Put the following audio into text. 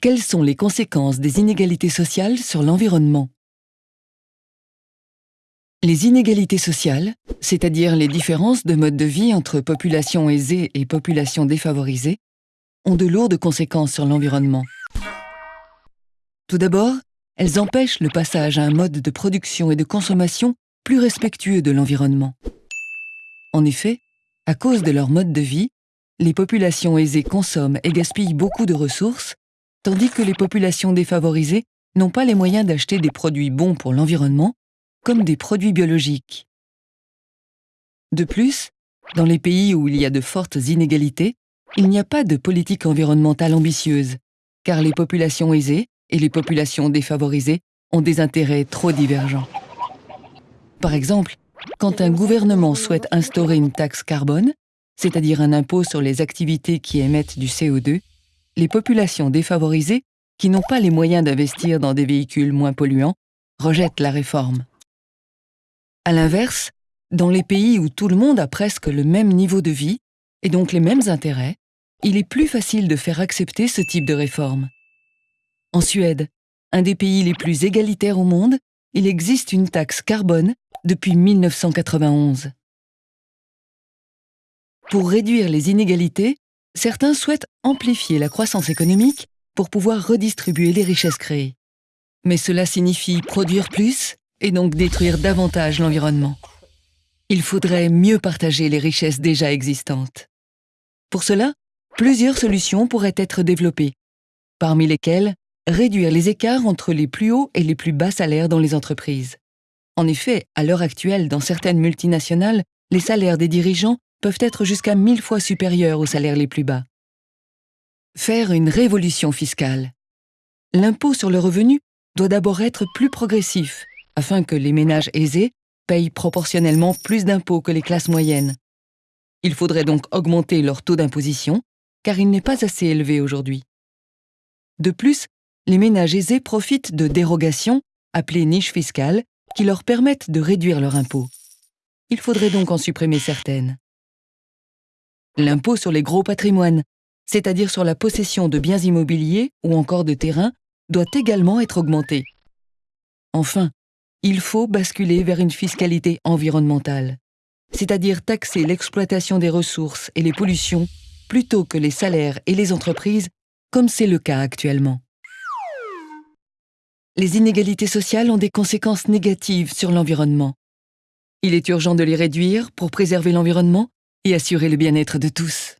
Quelles sont les conséquences des inégalités sociales sur l'environnement? Les inégalités sociales, c'est-à-dire les différences de mode de vie entre populations aisées et populations défavorisées, ont de lourdes conséquences sur l'environnement. Tout d'abord, elles empêchent le passage à un mode de production et de consommation plus respectueux de l'environnement. En effet, à cause de leur mode de vie, les populations aisées consomment et gaspillent beaucoup de ressources, tandis que les populations défavorisées n'ont pas les moyens d'acheter des produits bons pour l'environnement, comme des produits biologiques. De plus, dans les pays où il y a de fortes inégalités, il n'y a pas de politique environnementale ambitieuse, car les populations aisées et les populations défavorisées ont des intérêts trop divergents. Par exemple, quand un gouvernement souhaite instaurer une taxe carbone, c'est-à-dire un impôt sur les activités qui émettent du CO2, les populations défavorisées, qui n'ont pas les moyens d'investir dans des véhicules moins polluants, rejettent la réforme. À l'inverse, dans les pays où tout le monde a presque le même niveau de vie, et donc les mêmes intérêts, il est plus facile de faire accepter ce type de réforme. En Suède, un des pays les plus égalitaires au monde, il existe une taxe carbone depuis 1991. Pour réduire les inégalités, certains souhaitent amplifier la croissance économique pour pouvoir redistribuer les richesses créées. Mais cela signifie produire plus et donc détruire davantage l'environnement. Il faudrait mieux partager les richesses déjà existantes. Pour cela, plusieurs solutions pourraient être développées, parmi lesquelles réduire les écarts entre les plus hauts et les plus bas salaires dans les entreprises. En effet, à l'heure actuelle, dans certaines multinationales, les salaires des dirigeants peuvent être jusqu'à mille fois supérieurs aux salaires les plus bas. Faire une révolution fiscale. L'impôt sur le revenu doit d'abord être plus progressif, afin que les ménages aisés payent proportionnellement plus d'impôts que les classes moyennes. Il faudrait donc augmenter leur taux d'imposition, car il n'est pas assez élevé aujourd'hui. De plus, les ménages aisés profitent de dérogations, appelées niches fiscales, qui leur permettent de réduire leur impôt. Il faudrait donc en supprimer certaines. L'impôt sur les gros patrimoines, c'est-à-dire sur la possession de biens immobiliers ou encore de terrains, doit également être augmenté. Enfin, il faut basculer vers une fiscalité environnementale, c'est-à-dire taxer l'exploitation des ressources et les pollutions plutôt que les salaires et les entreprises, comme c'est le cas actuellement. Les inégalités sociales ont des conséquences négatives sur l'environnement. Il est urgent de les réduire pour préserver l'environnement et assurer le bien-être de tous.